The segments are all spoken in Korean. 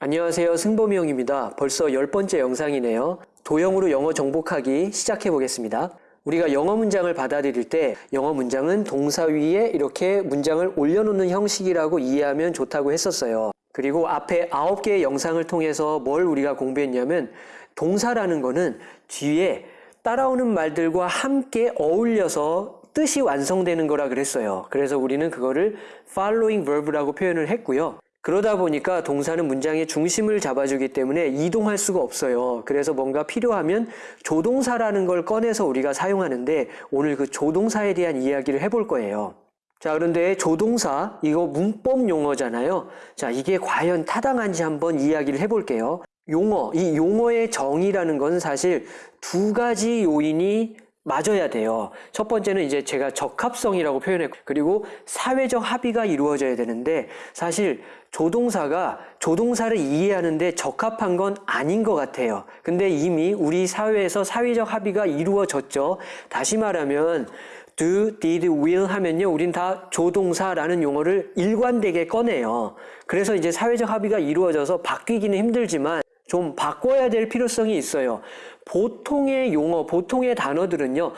안녕하세요. 승범이 형입니다. 벌써 열 번째 영상이네요. 도형으로 영어 정복하기 시작해 보겠습니다. 우리가 영어 문장을 받아들일 때 영어 문장은 동사 위에 이렇게 문장을 올려놓는 형식이라고 이해하면 좋다고 했었어요. 그리고 앞에 아홉 개의 영상을 통해서 뭘 우리가 공부했냐면 동사라는 거는 뒤에 따라오는 말들과 함께 어울려서 뜻이 완성되는 거라 그랬어요. 그래서 우리는 그거를 following verb라고 표현을 했고요. 그러다 보니까 동사는 문장의 중심을 잡아주기 때문에 이동할 수가 없어요. 그래서 뭔가 필요하면 조동사라는 걸 꺼내서 우리가 사용하는데 오늘 그 조동사에 대한 이야기를 해볼 거예요. 자, 그런데 조동사, 이거 문법 용어잖아요. 자, 이게 과연 타당한지 한번 이야기를 해볼게요. 용어, 이 용어의 정의라는 건 사실 두 가지 요인이 맞아야 돼요. 첫 번째는 이제 제가 적합성이라고 표현했고, 그리고 사회적 합의가 이루어져야 되는데, 사실 조동사가 조동사를 이해하는데 적합한 건 아닌 것 같아요. 근데 이미 우리 사회에서 사회적 합의가 이루어졌죠. 다시 말하면 do, did, will 하면요. 우린 다 조동사라는 용어를 일관되게 꺼내요. 그래서 이제 사회적 합의가 이루어져서 바뀌기는 힘들지만 좀 바꿔야 될 필요성이 있어요. 보통의 용어, 보통의 단어들은요,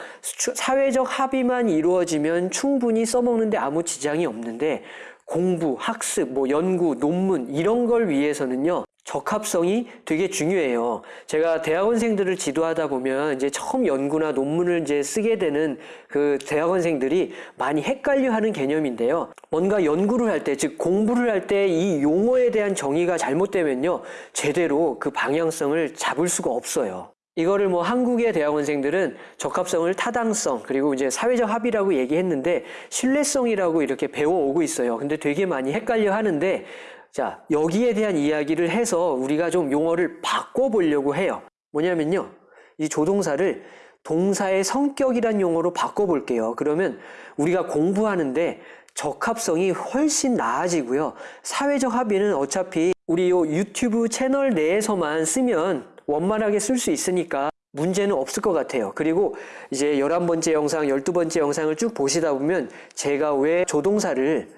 사회적 합의만 이루어지면 충분히 써먹는데 아무 지장이 없는데, 공부, 학습, 뭐 연구, 논문 이런 걸 위해서는요. 적합성이 되게 중요해요. 제가 대학원생들을 지도하다 보면 이제 처음 연구나 논문을 이제 쓰게 되는 그 대학원생들이 많이 헷갈려 하는 개념인데요. 뭔가 연구를 할 때, 즉 공부를 할 때 이 용어에 대한 정의가 잘못되면요. 제대로 그 방향성을 잡을 수가 없어요. 이거를 뭐 한국의 대학원생들은 적합성을 타당성 그리고 이제 사회적 합의라고 얘기했는데 신뢰성이라고 이렇게 배워오고 있어요. 근데 되게 많이 헷갈려 하는데 자 여기에 대한 이야기를 해서 우리가 좀 용어를 바꿔보려고 해요. 뭐냐면요. 이 조동사를 동사의 성격이란 용어로 바꿔볼게요. 그러면 우리가 공부하는데 적합성이 훨씬 나아지고요. 사회적 합의는 어차피 우리 요 유튜브 채널 내에서만 쓰면 원만하게 쓸 수 있으니까 문제는 없을 것 같아요. 그리고 이제 11번째 영상, 12번째 영상을 쭉 보시다 보면 제가 왜 조동사를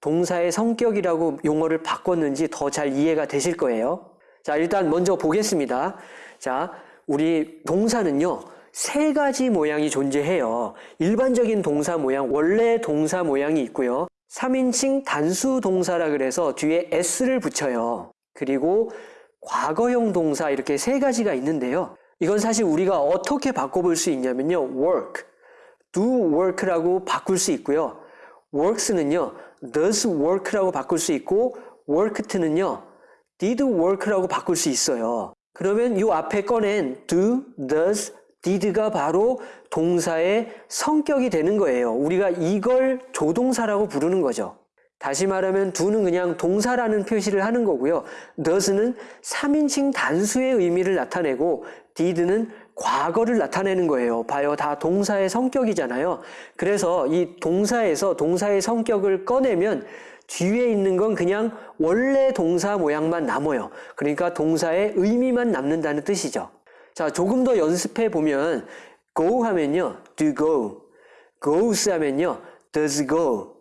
동사의 성격이라고 용어를 바꿨는지 더 잘 이해가 되실 거예요. 자, 일단 먼저 보겠습니다. 자, 우리 동사는요, 세 가지 모양이 존재해요. 일반적인 동사 모양, 원래 동사 모양이 있고요. 3인칭 단수 동사라 그래서 뒤에 s를 붙여요. 그리고 과거형 동사 이렇게 세 가지가 있는데요. 이건 사실 우리가 어떻게 바꿔볼 수 있냐면요. work, do work라고 바꿀 수 있고요. works는요. does work라고 바꿀 수 있고 worked는요. did work라고 바꿀 수 있어요. 그러면 이 앞에 꺼낸 do, does, did가 바로 동사의 성격이 되는 거예요. 우리가 이걸 조동사라고 부르는 거죠. 다시 말하면 do는 그냥 동사라는 표시를 하는 거고요. does는 3인칭 단수의 의미를 나타내고 did는 과거를 나타내는 거예요. 봐요. 다 동사의 성격이잖아요. 그래서 이 동사에서 동사의 성격을 꺼내면 뒤에 있는 건 그냥 원래 동사 모양만 남아요. 그러니까 동사의 의미만 남는다는 뜻이죠. 자, 조금 더 연습해 보면 go 하면요. do go. goes 하면요. does go.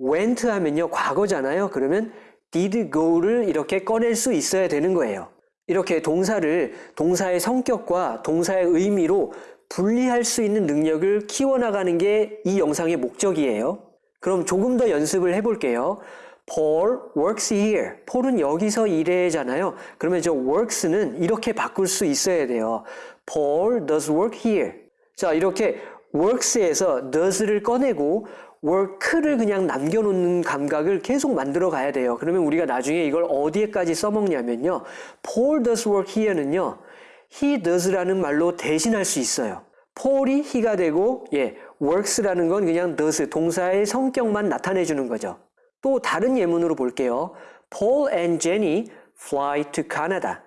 Went 하면요 과거잖아요. 그러면 did go를 이렇게 꺼낼 수 있어야 되는 거예요. 이렇게 동사를 동사의 성격과 동사의 의미로 분리할 수 있는 능력을 키워나가는 게 이 영상의 목적이에요. 그럼 조금 더 연습을 해볼게요. Paul works here. 폴은 여기서 일해잖아요. 그러면 저 works는 이렇게 바꿀 수 있어야 돼요. Paul does work here. 자, 이렇게 works에서 does를 꺼내고 work를 그냥 남겨놓는 감각을 계속 만들어 가야 돼요. 그러면 우리가 나중에 이걸 어디에까지 써먹냐면요. Paul does work here는요. he does라는 말로 대신할 수 있어요. Paul이 he가 되고 예, works라는 건 그냥 does, 동사의 성격만 나타내 주는 거죠. 또 다른 예문으로 볼게요. Paul and Jenny fly to Canada.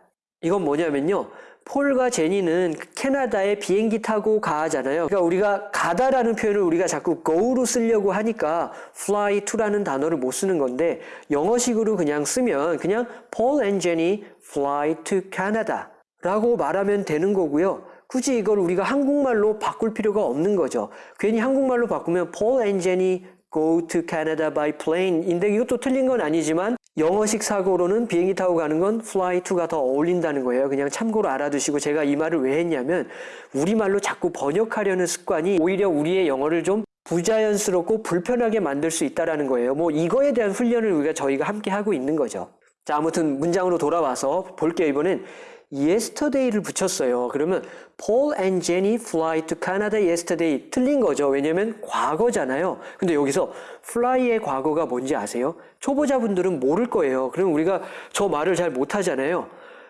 이건 뭐냐면요. 폴과 제니는 캐나다에 비행기 타고 가잖아요. 그러니까 우리가 가다라는 표현을 우리가 자꾸 go로 쓰려고 하니까 fly to라는 단어를 못 쓰는 건데 영어식으로 그냥 쓰면 그냥 Paul and Jenny fly to Canada 라고 말하면 되는 거고요. 굳이 이걸 우리가 한국말로 바꿀 필요가 없는 거죠. 괜히 한국말로 바꾸면 Paul and Jenny go to Canada by plane인데 이것도 틀린 건 아니지만 영어식 사고로는 비행기 타고 가는 건 fly to가 더 어울린다는 거예요. 그냥 참고로 알아두시고 제가 이 말을 왜 했냐면 우리말로 자꾸 번역하려는 습관이 오히려 우리의 영어를 좀 부자연스럽고 불편하게 만들 수 있다라는 거예요. 뭐 이거에 대한 훈련을 우리가 저희가 함께 하고 있는 거죠. 자, 아무튼 문장으로 돌아와서 볼게요. 이번엔 yesterday를 붙였어요. 그러면 Paul and Jenny fly to Canada yesterday. 틀린 거죠. 왜냐면 과거잖아요. 근데 여기서 fly의 과거가 뭔지 아세요? 초보자분들은 모를 거예요. 그럼 우리가 저 말을 잘 못하잖아요.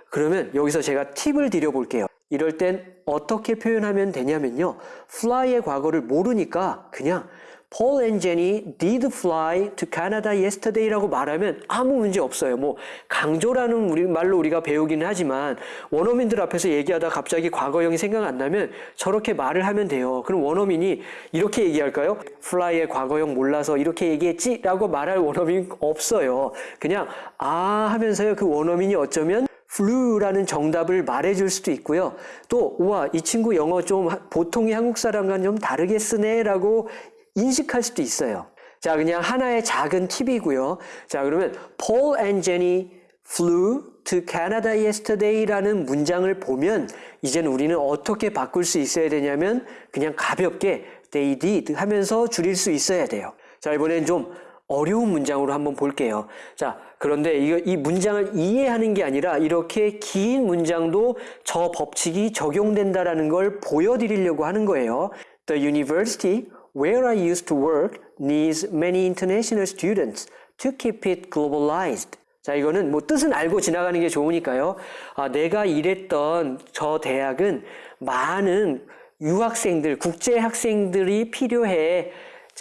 그러면 여기서 제가 팁을 드려볼게요. 이럴 땐 어떻게 표현하면 되냐면요. fly의 과거를 모르니까 그냥 Paul and Jenny did fly to Canada yesterday라고 말하면 아무 문제 없어요. 뭐 강조라는 우리 말로 우리가 배우기는 하지만 원어민들 앞에서 얘기하다 갑자기 과거형이 생각 안 나면 저렇게 말을 하면 돼요. 그럼 원어민이 이렇게 얘기할까요? fly의 과거형 몰라서 이렇게 얘기했지라고 말할 원어민 없어요. 그냥 아 하면서요. 그 원어민이 어쩌면 flu라는 정답을 말해줄 수도 있고요. 또, 우와, 이 친구 영어 좀 보통의 한국 사람과는 좀 다르게 쓰네 라고 인식할 수도 있어요. 자, 그냥 하나의 작은 팁이고요. 자, 그러면 Paul and Jenny flew to Canada yesterday라는 문장을 보면 이제는 우리는 어떻게 바꿀 수 있어야 되냐면 그냥 가볍게 they did 하면서 줄일 수 있어야 돼요. 자, 이번엔 좀 어려운 문장으로 한번 볼게요. 자, 그런데 이, 이 문장을 이해하는 게 아니라 이렇게 긴 문장도 저 법칙이 적용된다라는 걸 보여드리려고 하는 거예요. The university where I used to work needs many international students to keep it globalized. 자, 이거는 뭐 뜻은 알고 지나가는 게 좋으니까요. 아, 내가 일했던 저 대학은 많은 유학생들, 국제 학생들이 필요해.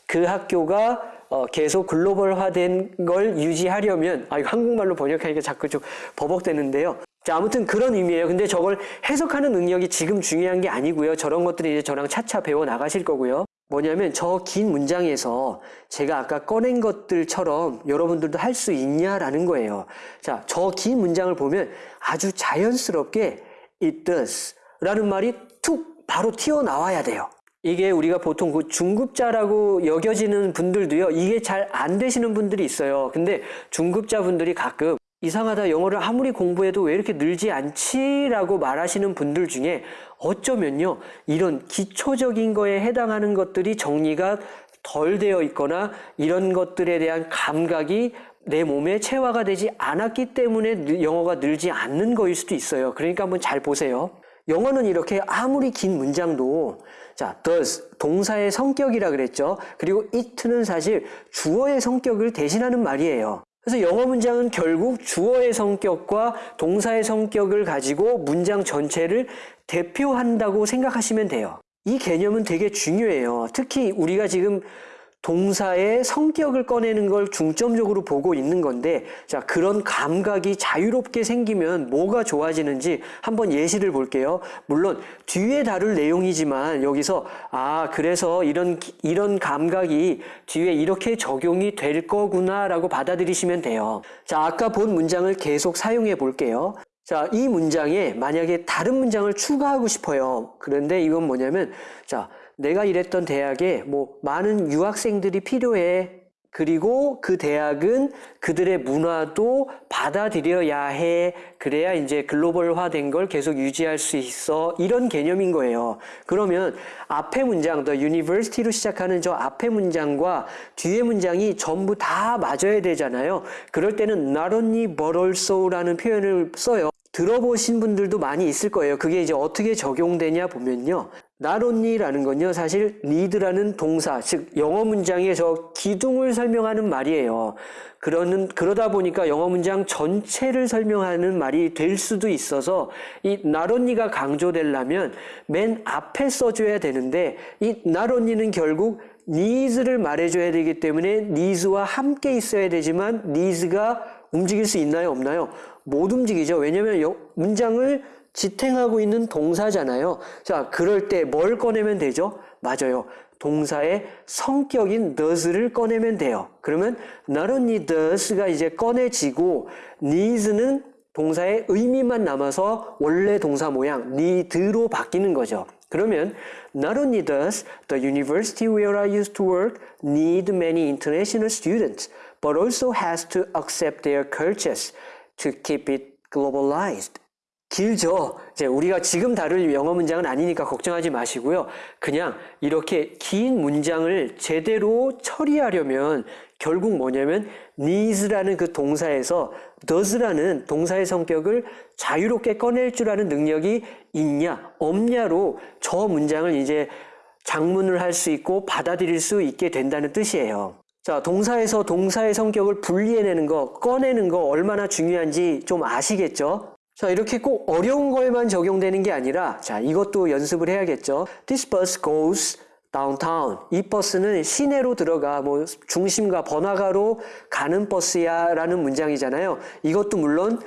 그 학교가 어, 계속 글로벌화된 걸 유지하려면, 아, 이거 한국말로 번역하니까 자꾸 좀 버벅대는데요. 자, 아무튼 그런 의미예요. 근데 저걸 해석하는 능력이 지금 중요한 게 아니고요. 저런 것들이 이제 저랑 차차 배워 나가실 거고요. 뭐냐면 저 긴 문장에서 제가 아까 꺼낸 것들처럼 여러분들도 할 수 있냐라는 거예요. 자, 저 긴 문장을 보면 아주 자연스럽게 it does 라는 말이 툭 바로 튀어나와야 돼요. 이게 우리가 보통 그 중급자라고 여겨지는 분들도요, 이게 잘 안 되시는 분들이 있어요. 근데 중급자 분들이 가끔 이상하다 영어를 아무리 공부해도 왜 이렇게 늘지 않지 라고 말하시는 분들 중에 어쩌면요 이런 기초적인 거에 해당하는 것들이 정리가 덜 되어 있거나 이런 것들에 대한 감각이 내 몸에 체화가 되지 않았기 때문에 영어가 늘지 않는 거일 수도 있어요. 그러니까 한번 잘 보세요. 영어는 이렇게 아무리 긴 문장도 자, does 동사의 성격이라 그랬죠. 그리고 it는 사실 주어의 성격을 대신하는 말이에요. 그래서 영어 문장은 결국 주어의 성격과 동사의 성격을 가지고 문장 전체를 대표한다고 생각하시면 돼요. 이 개념은 되게 중요해요. 특히 우리가 지금 동사의 성격을 꺼내는 걸 중점적으로 보고 있는 건데, 자, 그런 감각이 자유롭게 생기면 뭐가 좋아지는지 한번 예시를 볼게요. 물론, 뒤에 다룰 내용이지만 여기서, 아, 그래서 이런, 이런 감각이 뒤에 이렇게 적용이 될 거구나 라고 받아들이시면 돼요. 자, 아까 본 문장을 계속 사용해 볼게요. 자, 이 문장에 만약에 다른 문장을 추가하고 싶어요. 그런데 이건 뭐냐면, 자, 내가 일했던 대학에 뭐 많은 유학생들이 필요해. 그리고 그 대학은 그들의 문화도 받아들여야 해. 그래야 이제 글로벌화된 걸 계속 유지할 수 있어. 이런 개념인 거예요. 그러면 앞에 문장, the university로 시작하는 저 앞에 문장과 뒤에 문장이 전부 다 맞아야 되잖아요. 그럴 때는 not only but also라는 표현을 써요. 들어보신 분들도 많이 있을 거예요. 그게 이제 어떻게 적용되냐 보면요. Not only라는 건요, 사실 need라는 동사, 즉 영어 문장의 저 기둥을 설명하는 말이에요. 그러는 그러다 보니까 영어 문장 전체를 설명하는 말이 될 수도 있어서 이 not only가 강조되려면 맨 앞에 써줘야 되는데 이 not only는 결국 needs를 말해줘야 되기 때문에 needs와 함께 있어야 되지만 needs가 움직일 수 있나요, 없나요? 못 움직이죠. 왜냐하면 문장을 지탱하고 있는 동사잖아요. 자, 그럴 때 뭘 꺼내면 되죠? 맞아요. 동사의 성격인 does를 꺼내면 돼요. 그러면 not only does가 이제 꺼내지고 needs는 동사의 의미만 남아서 원래 동사 모양 need로 바뀌는 거죠. 그러면 not only does the university where I used to work need many international students, but also has to accept their cultures to keep it globalized. 길죠. 이제 우리가 지금 다룰 영어 문장은 아니니까 걱정하지 마시고요. 그냥 이렇게 긴 문장을 제대로 처리하려면 결국 뭐냐면 needs라는 그 동사에서 does라는 동사의 성격을 자유롭게 꺼낼 줄 아는 능력이 있냐 없냐로 저 문장을 이제 장문을 할 수 있고 받아들일 수 있게 된다는 뜻이에요. 자, 동사에서 동사의 성격을 분리해내는 거, 꺼내는 거 얼마나 중요한지 좀 아시겠죠? 자, 이렇게 꼭 어려운 거에만 적용되는 게 아니라, 자, 이것도 연습을 해야겠죠? This bus goes downtown. 이 버스는 시내로 들어가, 뭐, 중심가, 번화가로 가는 버스야 라는 문장이잖아요. 이것도 물론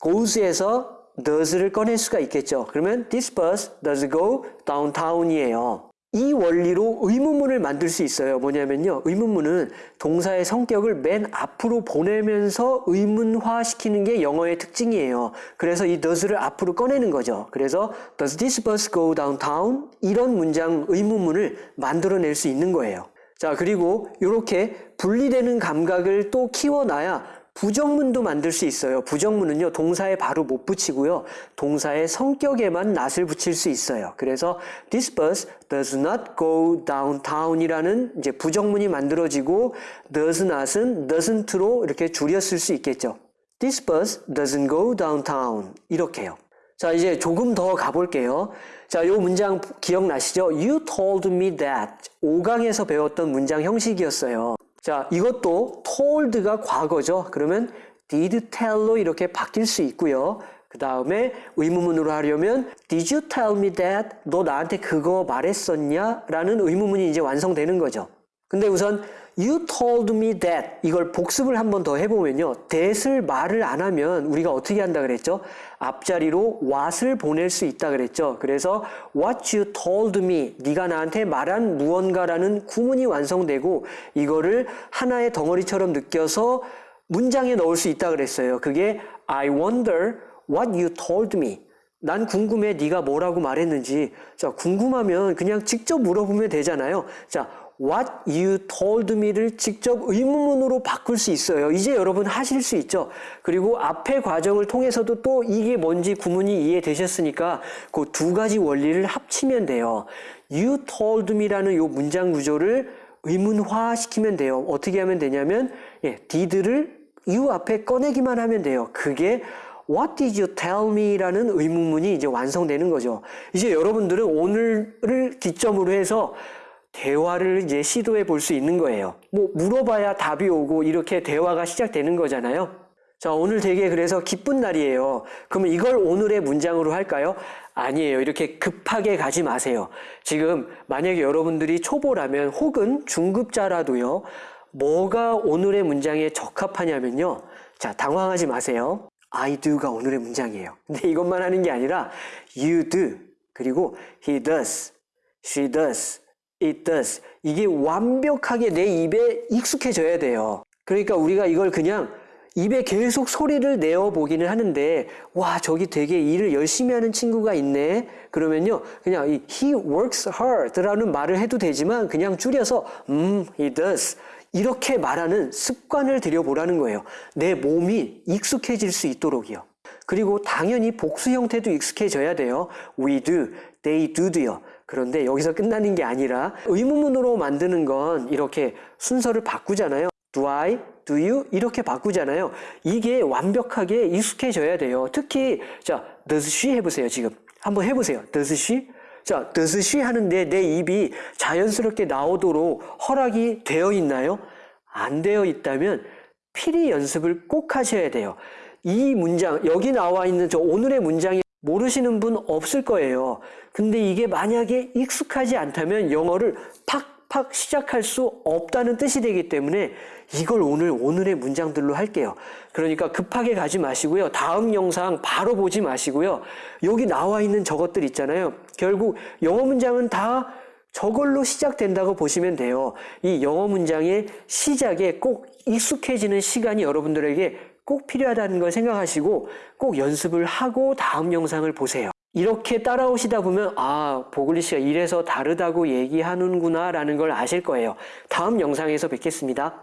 goes에서 does를 꺼낼 수가 있겠죠. 그러면 this bus does go downtown이에요. 이 원리로 의문문을 만들 수 있어요. 뭐냐면요. 의문문은 동사의 성격을 맨 앞으로 보내면서 의문화시키는 게 영어의 특징이에요. 그래서 이 does를 앞으로 꺼내는 거죠. 그래서 does this bus go downtown? 이런 문장 의문문을 만들어낼 수 있는 거예요. 자, 그리고 이렇게 분리되는 감각을 또 키워놔야 부정문도 만들 수 있어요. 부정문은요, 동사에 바로 못 붙이고요. 동사의 성격에만 낫을 붙일 수 있어요. 그래서 this bus does not go downtown 이라는 이제 부정문이 만들어지고 does not은 doesn't로 이렇게 줄였을 수 있겠죠. This bus doesn't go downtown. 이렇게요. 자, 이제 조금 더 가볼게요. 자, 요 문장 기억나시죠? You told me that. 5강에서 배웠던 문장 형식이었어요. 자, 이것도 told가 과거죠. 그러면 did tell로 이렇게 바뀔 수 있고요. 그 다음에 의문문으로 하려면 Did you tell me that? 너 나한테 그거 말했었냐? 라는 의문문이 이제 완성되는 거죠. 근데 우선 You told me that 이걸 복습을 한 번 더 해보면요. that을 말을 안 하면 우리가 어떻게 한다 그랬죠? 앞자리로 what을 보낼 수 있다 그랬죠. 그래서 what you told me 네가 나한테 말한 무언가라는 구문이 완성되고 이거를 하나의 덩어리처럼 느껴서 문장에 넣을 수 있다 그랬어요. 그게 I wonder what you told me. 난 궁금해 네가 뭐라고 말했는지. 자, 궁금하면 그냥 직접 물어보면 되잖아요. 자, what you told me를 직접 의문문으로 바꿀 수 있어요. 이제 여러분 하실 수 있죠. 그리고 앞의 과정을 통해서도 또 이게 뭔지 구문이 이해되셨으니까 그 두 가지 원리를 합치면 돼요. you told me라는 요 문장 구조를 의문화 시키면 돼요. 어떻게 하면 되냐면 예, did를 you 앞에 꺼내기만 하면 돼요. 그게 What did you tell me? 라는 의문문이 이제 완성되는 거죠. 이제 여러분들은 오늘을 기점으로 해서 대화를 이제 시도해 볼 수 있는 거예요. 뭐 물어봐야 답이 오고 이렇게 대화가 시작되는 거잖아요. 자, 오늘 되게 그래서 기쁜 날이에요. 그러면 이걸 오늘의 문장으로 할까요? 아니에요. 이렇게 급하게 가지 마세요. 지금 만약에 여러분들이 초보라면 혹은 중급자라도요. 뭐가 오늘의 문장에 적합하냐면요. 자, 당황하지 마세요. I do가 오늘의 문장이에요. 근데 이것만 하는 게 아니라 you do 그리고 he does, she does, it does 이게 완벽하게 내 입에 익숙해져야 돼요. 그러니까 우리가 이걸 그냥 입에 계속 소리를 내어 보기는 하는데 와 저기 되게 일을 열심히 하는 친구가 있네 그러면요 그냥 이 he works hard라는 말을 해도 되지만 그냥 줄여서 음 he does 이렇게 말하는 습관을 들여보라는 거예요. 내 몸이 익숙해질 수 있도록이요. 그리고 당연히 복수 형태도 익숙해져야 돼요. We do, they do도요. 그런데 여기서 끝나는 게 아니라 의문문으로 만드는 건 이렇게 순서를 바꾸잖아요. Do I, do you 이렇게 바꾸잖아요. 이게 완벽하게 익숙해져야 돼요. 특히 자, does she 해보세요. 지금 한번 해보세요. does she? 자, does she 하는데 내 입이 자연스럽게 나오도록 허락이 되어 있나요? 안 되어 있다면 필히 연습을 꼭 하셔야 돼요. 이 문장, 여기 나와 있는 저 오늘의 문장이 모르시는 분 없을 거예요. 근데 이게 만약에 익숙하지 않다면 영어를 팍팍 시작할 수 없다는 뜻이 되기 때문에 이걸 오늘 오늘의 문장들로 할게요. 그러니까 급하게 가지 마시고요. 다음 영상 바로 보지 마시고요. 여기 나와 있는 저것들 있잖아요. 결국 영어 문장은 다 저걸로 시작된다고 보시면 돼요. 이 영어 문장의 시작에 꼭 익숙해지는 시간이 여러분들에게 꼭 필요하다는 걸 생각하시고 꼭 연습을 하고 다음 영상을 보세요. 이렇게 따라오시다 보면 아 보글리 씨가 이래서 다르다고 얘기하는구나 라는 걸 아실 거예요. 다음 영상에서 뵙겠습니다.